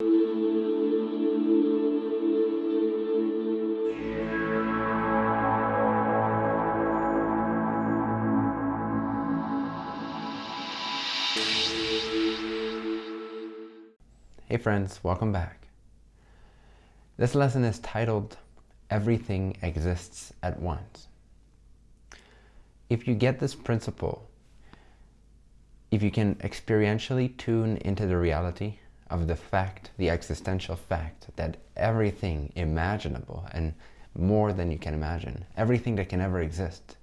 Hey friends, welcome back. This lesson is titled, Everything Exists at Once. If you get this principle, if you can experientially tune into the reality of the fact, the existential fact that everything imaginable and more than you can imagine, everything that can ever exist,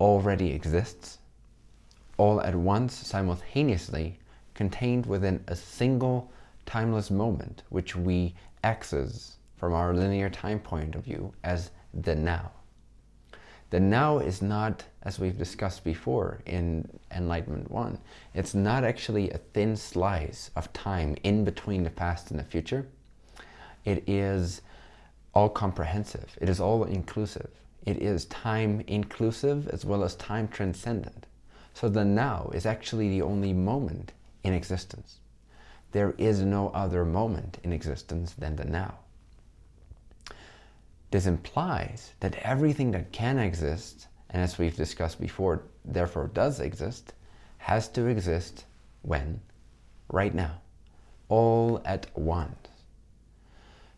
already exists, all at once, simultaneously, contained within a single timeless moment, which we access from our linear time point of view as the now. The now is not, as we've discussed before in Enlightenment 1, it's not actually a thin slice of time in between the past and the future. It is all comprehensive. It is all inclusive. It is time inclusive as well as time transcendent. So the now is actually the only moment in existence. There is no other moment in existence than the now. This implies that everything that can exist, and as we've discussed before, therefore does exist, has to exist when? Right now. All at once.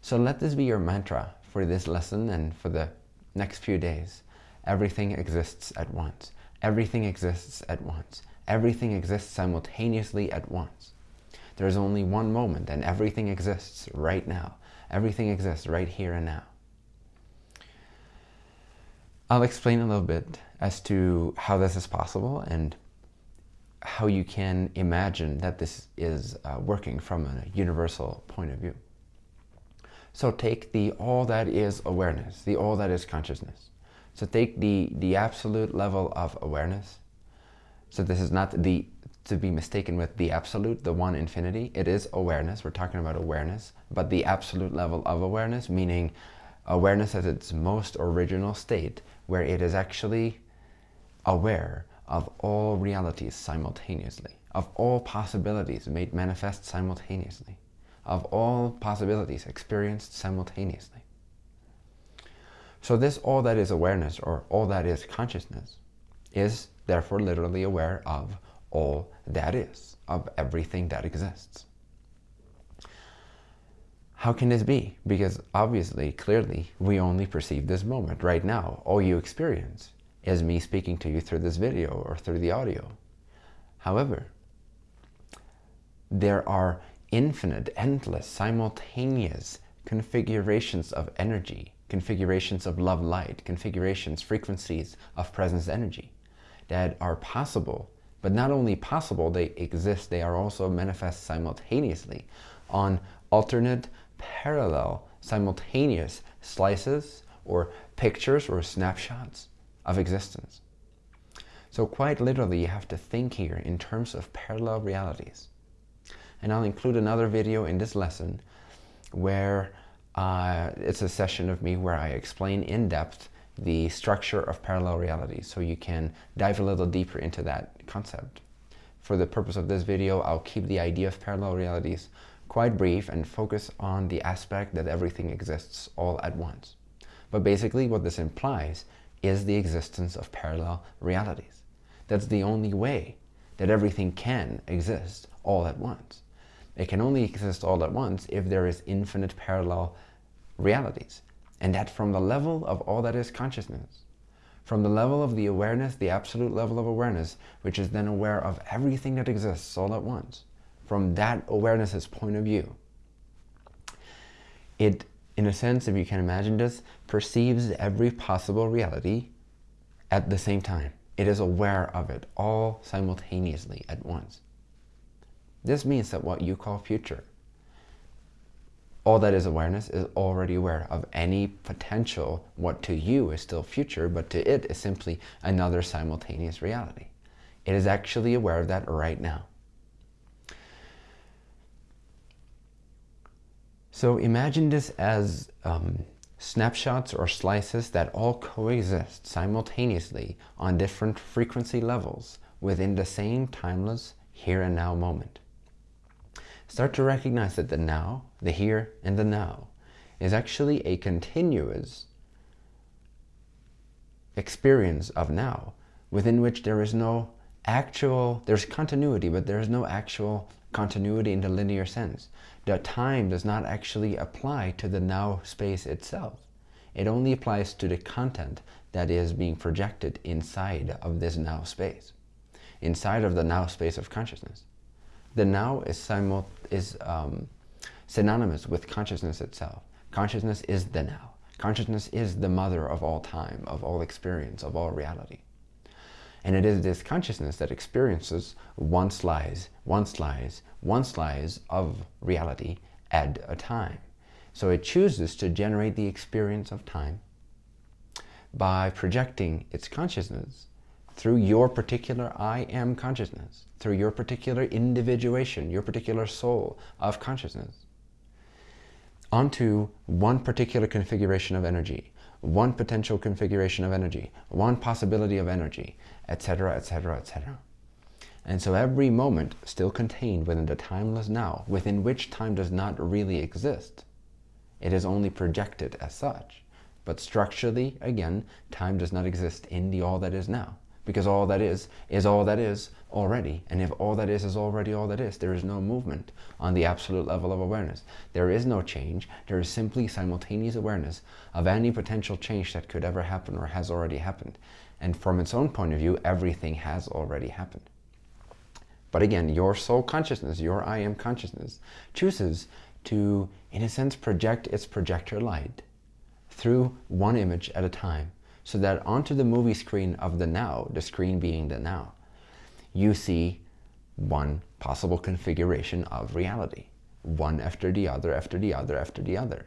So let this be your mantra for this lesson and for the next few days. Everything exists at once. Everything exists at once. Everything exists simultaneously at once. There's only one moment and everything exists right now. Everything exists right here and now. I'll explain a little bit as to how this is possible and how you can imagine that this is uh, working from a universal point of view. So take the all that is awareness, the all that is consciousness. So take the, the absolute level of awareness. So this is not the to be mistaken with the absolute, the one infinity. It is awareness. We're talking about awareness, but the absolute level of awareness, meaning awareness at its most original state, where it is actually aware of all realities simultaneously, of all possibilities made manifest simultaneously, of all possibilities experienced simultaneously. So this all that is awareness, or all that is consciousness, is therefore literally aware of all that is, of everything that exists. How can this be? Because obviously, clearly, we only perceive this moment right now. All you experience is me speaking to you through this video or through the audio. However, there are infinite, endless, simultaneous configurations of energy, configurations of love light, configurations, frequencies of presence energy that are possible but not only possible, they exist, they are also manifest simultaneously on alternate, parallel, simultaneous slices or pictures or snapshots of existence. So quite literally, you have to think here in terms of parallel realities. And I'll include another video in this lesson where uh, it's a session of me where I explain in depth the structure of parallel realities so you can dive a little deeper into that concept. For the purpose of this video, I'll keep the idea of parallel realities quite brief and focus on the aspect that everything exists all at once. But basically what this implies is the existence of parallel realities. That's the only way that everything can exist all at once. It can only exist all at once if there is infinite parallel realities and that from the level of all that is consciousness, from the level of the awareness, the absolute level of awareness, which is then aware of everything that exists all at once, from that awareness's point of view, it, in a sense, if you can imagine this, perceives every possible reality at the same time. It is aware of it all simultaneously at once. This means that what you call future all that is awareness is already aware of any potential what to you is still future, but to it is simply another simultaneous reality. It is actually aware of that right now. So imagine this as um, snapshots or slices that all coexist simultaneously on different frequency levels within the same timeless here and now moment. start to recognize that the now, the here and the now, is actually a continuous experience of now within which there is no actual, there's continuity, but there is no actual continuity in the linear sense. The time does not actually apply to the now space itself. It only applies to the content that is being projected inside of this now space, inside of the now space of consciousness. The now is, simul is um, synonymous with consciousness itself. Consciousness is the now. Consciousness is the mother of all time, of all experience, of all reality. And it is this consciousness that experiences one slice, one slice, one slice of reality at a time. So it chooses to generate the experience of time by projecting its consciousness through your particular I am consciousness, through your particular individuation, your particular soul of consciousness, onto one particular configuration of energy, one potential configuration of energy, one possibility of energy, etc., etc., etc. And so every moment still contained within the timeless now, within which time does not really exist. It is only projected as such. But structurally, again, time does not exist in the all that is now. Because all that is, is all that is already. And if all that is is already all that is, there is no movement on the absolute level of awareness. There is no change. There is simply simultaneous awareness of any potential change that could ever happen or has already happened. And from its own point of view, everything has already happened. But again, your soul consciousness, your I am consciousness, chooses to, in a sense, project its projector light through one image at a time so that onto the movie screen of the now, the screen being the now, you see one possible configuration of reality, one after the other, after the other, after the other.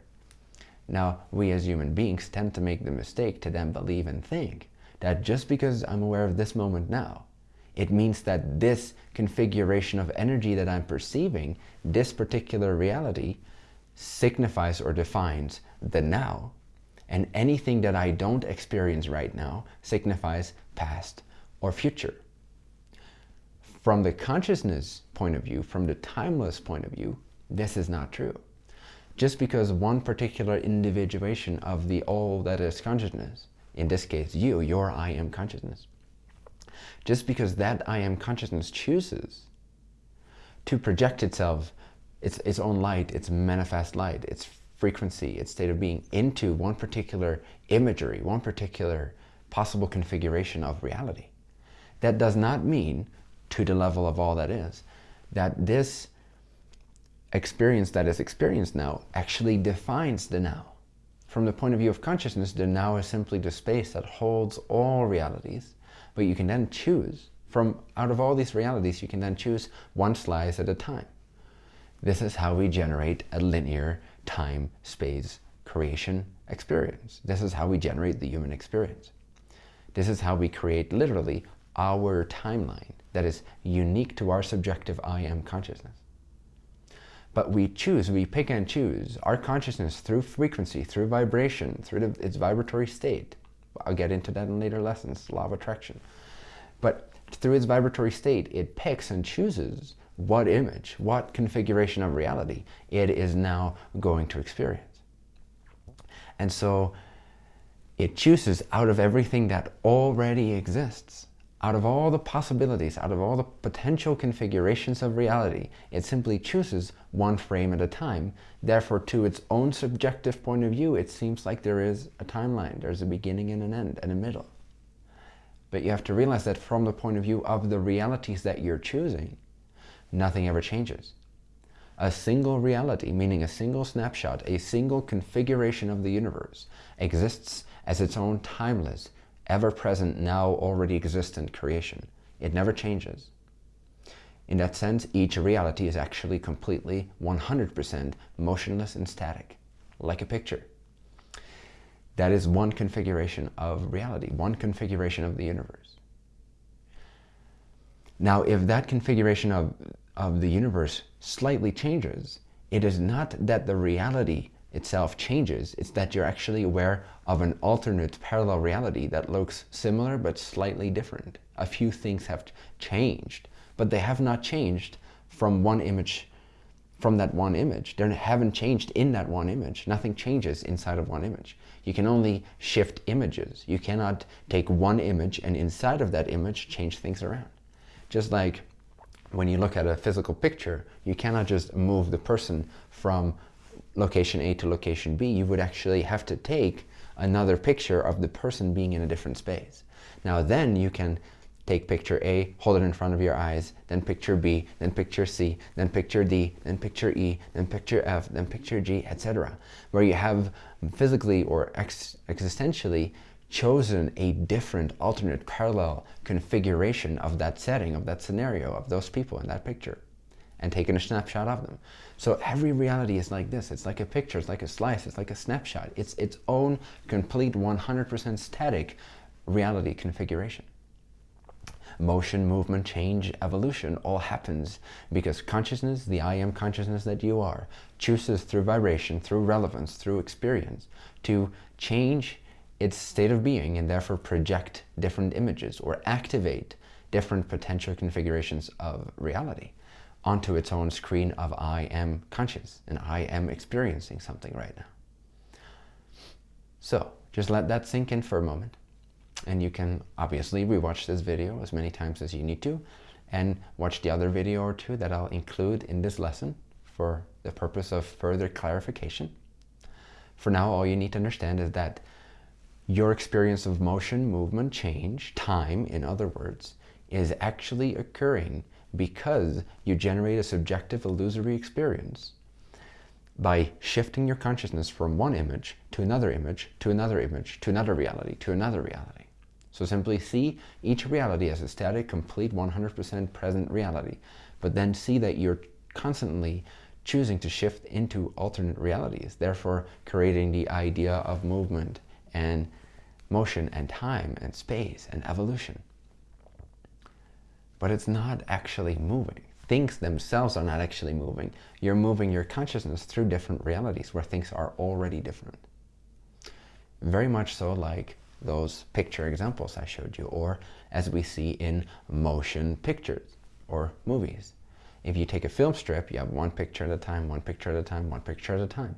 Now, we as human beings tend to make the mistake to then believe and think that just because I'm aware of this moment now, it means that this configuration of energy that I'm perceiving, this particular reality, signifies or defines the now, and anything that I don't experience right now signifies past or future. From the consciousness point of view, from the timeless point of view, this is not true. Just because one particular individuation of the all that is consciousness, in this case you, your I am consciousness, just because that I am consciousness chooses to project itself, its, its own light, its manifest light, its frequency, its state of being into one particular imagery, one particular possible configuration of reality. That does not mean, to the level of all that is, that this experience that is experienced now actually defines the now. From the point of view of consciousness, the now is simply the space that holds all realities, but you can then choose from out of all these realities, you can then choose one slice at a time. This is how we generate a linear time, space, creation experience. This is how we generate the human experience. This is how we create literally our timeline that is unique to our subjective I am consciousness. But we choose, we pick and choose our consciousness through frequency, through vibration, through the, its vibratory state. I'll get into that in later lessons, law of attraction. But through its vibratory state, it picks and chooses what image, what configuration of reality it is now going to experience. And so it chooses out of everything that already exists, out of all the possibilities, out of all the potential configurations of reality, it simply chooses one frame at a time. Therefore, to its own subjective point of view, it seems like there is a timeline, there's a beginning and an end and a middle. But you have to realize that from the point of view of the realities that you're choosing, nothing ever changes. A single reality, meaning a single snapshot, a single configuration of the universe, exists as its own timeless, ever-present, now already existent creation. It never changes. In that sense, each reality is actually completely 100% motionless and static, like a picture. That is one configuration of reality, one configuration of the universe. Now, if that configuration of, of the universe slightly changes, it is not that the reality itself changes, it's that you're actually aware of an alternate parallel reality that looks similar but slightly different. A few things have changed, but they have not changed from one image, from that one image. They haven't changed in that one image. Nothing changes inside of one image. You can only shift images. You cannot take one image and inside of that image change things around. Just like when you look at a physical picture, you cannot just move the person from location A to location B. You would actually have to take another picture of the person being in a different space. Now then you can take picture A, hold it in front of your eyes, then picture B, then picture C, then picture D, then picture E, then picture F, then picture G, etc. Where you have physically or ex existentially chosen a different alternate parallel configuration of that setting, of that scenario, of those people in that picture and taken a snapshot of them. So every reality is like this. It's like a picture, it's like a slice, it's like a snapshot. It's its own complete 100% static reality configuration motion, movement, change, evolution all happens because consciousness, the I am consciousness that you are, chooses through vibration, through relevance, through experience to change its state of being and therefore project different images or activate different potential configurations of reality onto its own screen of I am conscious and I am experiencing something right now. So just let that sink in for a moment. And you can obviously rewatch this video as many times as you need to and watch the other video or two that I'll include in this lesson for the purpose of further clarification. For now, all you need to understand is that your experience of motion, movement, change, time, in other words, is actually occurring because you generate a subjective illusory experience by shifting your consciousness from one image to another image, to another image, to another reality, to another reality. So simply see each reality as a static, complete, 100% present reality, but then see that you're constantly choosing to shift into alternate realities, therefore creating the idea of movement and motion and time and space and evolution. But it's not actually moving. Things themselves are not actually moving. You're moving your consciousness through different realities where things are already different. Very much so like those picture examples I showed you, or as we see in motion pictures or movies. If you take a film strip, you have one picture at a time, one picture at a time, one picture at a time.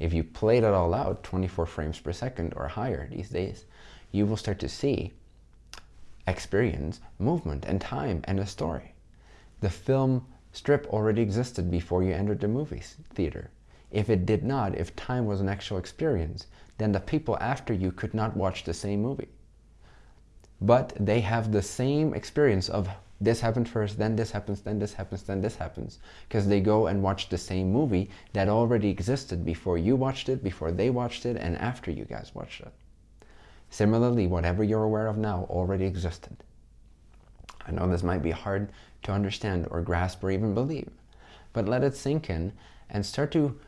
If you played it all out, 24 frames per second or higher these days, you will start to see, experience movement and time and a story. The film strip already existed before you entered the movie theater. If it did not, if time was an actual experience, then the people after you could not watch the same movie. But they have the same experience of this happened first, then this happens, then this happens, then this happens. Because they go and watch the same movie that already existed before you watched it, before they watched it, and after you guys watched it. Similarly, whatever you're aware of now already existed. I know this might be hard to understand or grasp or even believe, but let it sink in and start to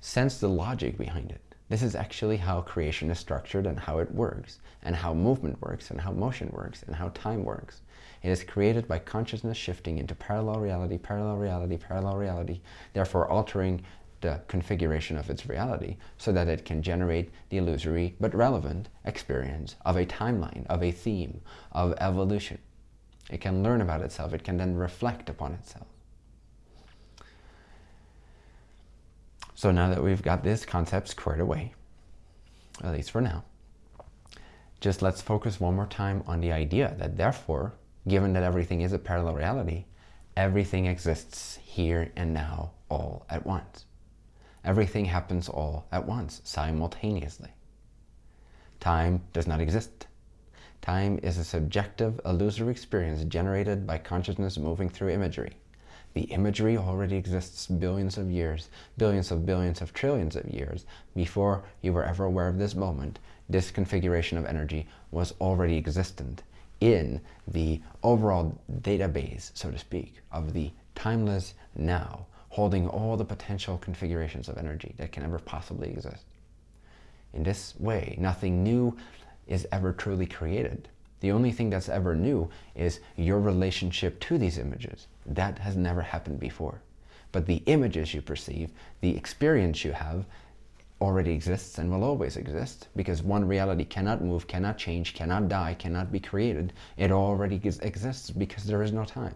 sense the logic behind it. This is actually how creation is structured and how it works, and how movement works, and how motion works, and how time works. It is created by consciousness shifting into parallel reality, parallel reality, parallel reality, therefore altering the configuration of its reality so that it can generate the illusory but relevant experience of a timeline, of a theme, of evolution. It can learn about itself. It can then reflect upon itself. So now that we've got this concept squared away, at least for now, just let's focus one more time on the idea that therefore, given that everything is a parallel reality, everything exists here and now all at once. Everything happens all at once, simultaneously. Time does not exist. Time is a subjective, illusory experience generated by consciousness moving through imagery. The imagery already exists billions of years, billions of billions of trillions of years before you were ever aware of this moment. This configuration of energy was already existent in the overall database, so to speak, of the timeless now, holding all the potential configurations of energy that can ever possibly exist. In this way, nothing new is ever truly created. The only thing that's ever new is your relationship to these images. That has never happened before. But the images you perceive, the experience you have, already exists and will always exist because one reality cannot move, cannot change, cannot die, cannot be created. It already exists because there is no time.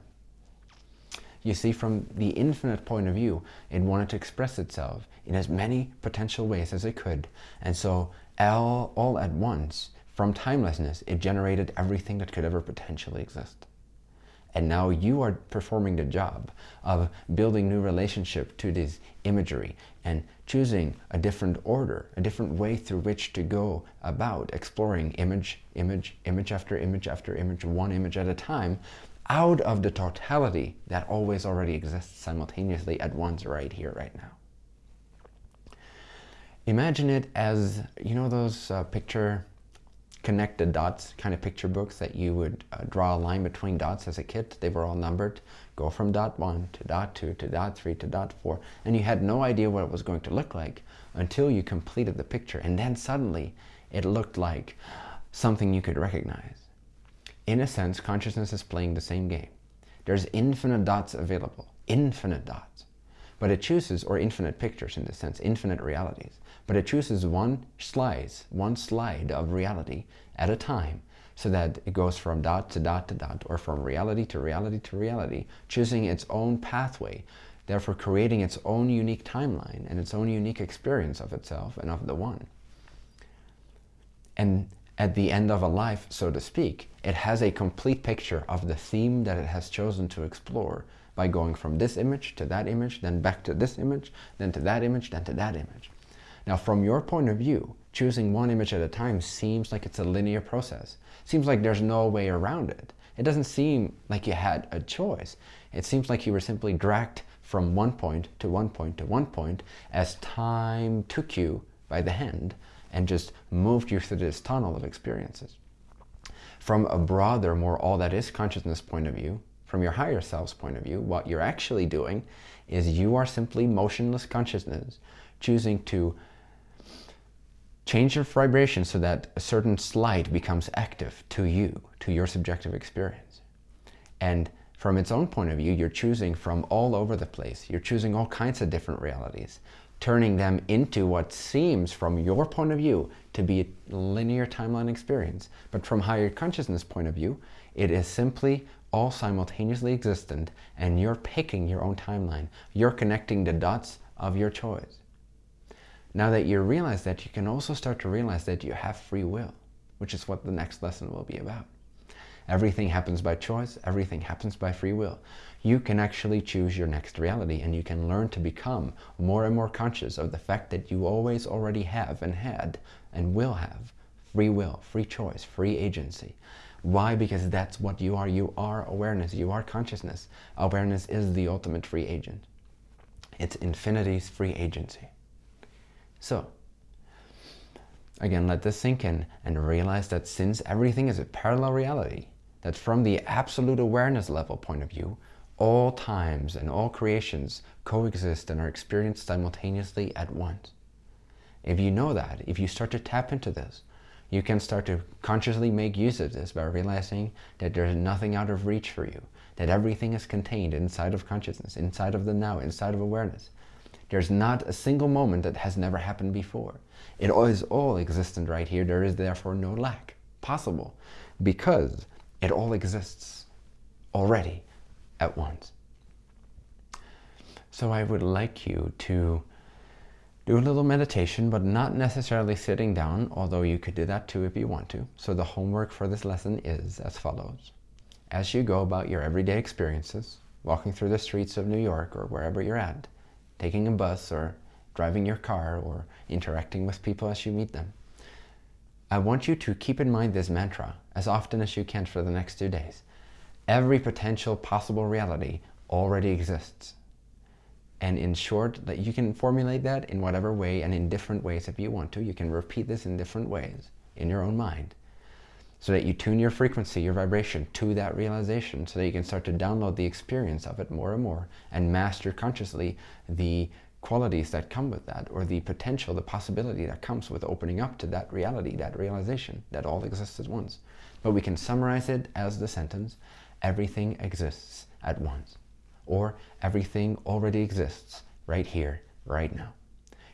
You see, from the infinite point of view, it wanted to express itself in as many potential ways as it could. And so all, all at once, from timelessness, it generated everything that could ever potentially exist. And now you are performing the job of building new relationship to this imagery and choosing a different order, a different way through which to go about exploring image, image, image after image after image, one image at a time, out of the totality that always already exists simultaneously at once right here, right now. Imagine it as, you know those uh, picture connected dots kind of picture books that you would uh, draw a line between dots as a kid. They were all numbered. Go from dot one to dot two to dot three to dot four. And you had no idea what it was going to look like until you completed the picture. And then suddenly it looked like something you could recognize. In a sense, consciousness is playing the same game. There's infinite dots available, infinite dots. But it chooses, or infinite pictures in the sense, infinite realities. But it chooses one slice, one slide of reality at a time so that it goes from dot to dot to dot or from reality to reality to reality, choosing its own pathway, therefore creating its own unique timeline and its own unique experience of itself and of the one. And at the end of a life, so to speak, it has a complete picture of the theme that it has chosen to explore by going from this image to that image, then back to this image, then to that image, then to that image. Now, from your point of view, choosing one image at a time seems like it's a linear process. Seems like there's no way around it. It doesn't seem like you had a choice. It seems like you were simply dragged from one point to one point to one point as time took you by the hand and just moved you through this tunnel of experiences. From a broader, more all that is consciousness point of view, from your higher self's point of view, what you're actually doing is you are simply motionless consciousness choosing to change your vibration so that a certain slide becomes active to you, to your subjective experience. And from its own point of view, you're choosing from all over the place. You're choosing all kinds of different realities, turning them into what seems from your point of view to be a linear timeline experience. But from higher consciousness point of view, it is simply all simultaneously existent and you're picking your own timeline. You're connecting the dots of your choice. Now that you realize that, you can also start to realize that you have free will, which is what the next lesson will be about. Everything happens by choice. Everything happens by free will. You can actually choose your next reality and you can learn to become more and more conscious of the fact that you always already have and had and will have free will, free choice, free agency. Why? Because that's what you are. You are awareness. You are consciousness. Awareness is the ultimate free agent. It's infinity's free agency. So, again, let this sink in and realize that since everything is a parallel reality, that from the absolute awareness level point of view, all times and all creations coexist and are experienced simultaneously at once. If you know that, if you start to tap into this, you can start to consciously make use of this by realizing that there's nothing out of reach for you, that everything is contained inside of consciousness, inside of the now, inside of awareness. There's not a single moment that has never happened before. It is all existent right here. There is therefore no lack possible because it all exists already at once. So I would like you to do a little meditation, but not necessarily sitting down, although you could do that too if you want to. So the homework for this lesson is as follows. As you go about your everyday experiences, walking through the streets of New York or wherever you're at, taking a bus or driving your car or interacting with people as you meet them. I want you to keep in mind this mantra as often as you can for the next two days. Every potential possible reality already exists. And in short, that you can formulate that in whatever way and in different ways if you want to. You can repeat this in different ways in your own mind so that you tune your frequency, your vibration to that realization so that you can start to download the experience of it more and more and master consciously the qualities that come with that or the potential, the possibility that comes with opening up to that reality, that realization that all exists at once. But we can summarize it as the sentence, everything exists at once or everything already exists right here, right now.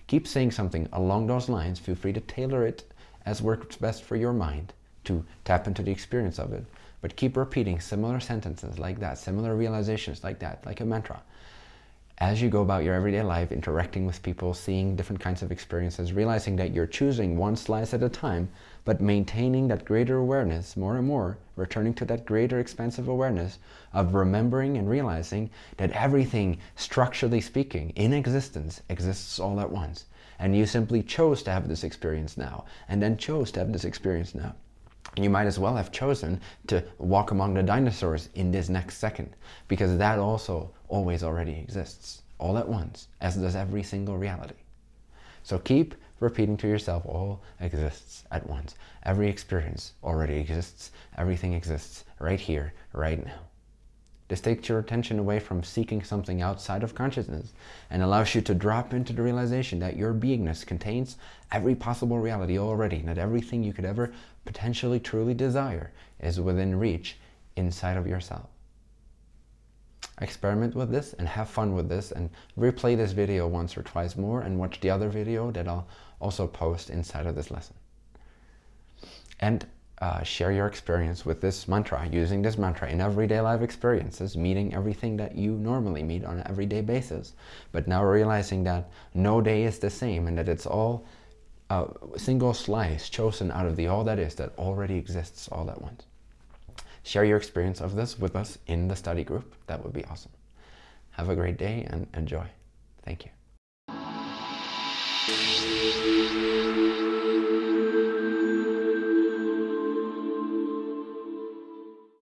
Keep saying something along those lines. Feel free to tailor it as works best for your mind to tap into the experience of it. But keep repeating similar sentences like that, similar realizations like that, like a mantra. As you go about your everyday life, interacting with people, seeing different kinds of experiences, realizing that you're choosing one slice at a time, but maintaining that greater awareness more and more, returning to that greater expansive awareness of remembering and realizing that everything, structurally speaking, in existence, exists all at once. And you simply chose to have this experience now, and then chose to have this experience now. You might as well have chosen to walk among the dinosaurs in this next second, because that also always already exists, all at once, as does every single reality. So keep repeating to yourself, all exists at once. Every experience already exists. Everything exists right here, right now. This takes your attention away from seeking something outside of consciousness and allows you to drop into the realization that your beingness contains every possible reality already, and that everything you could ever potentially truly desire is within reach inside of yourself. Experiment with this and have fun with this and replay this video once or twice more and watch the other video that I'll also post inside of this lesson. And uh, share your experience with this mantra, using this mantra in everyday life experiences, meeting everything that you normally meet on an everyday basis. But now realizing that no day is the same and that it's all a single slice chosen out of the all that is that already exists all at once. Share your experience of this with us in the study group. That would be awesome. Have a great day and enjoy. Thank you.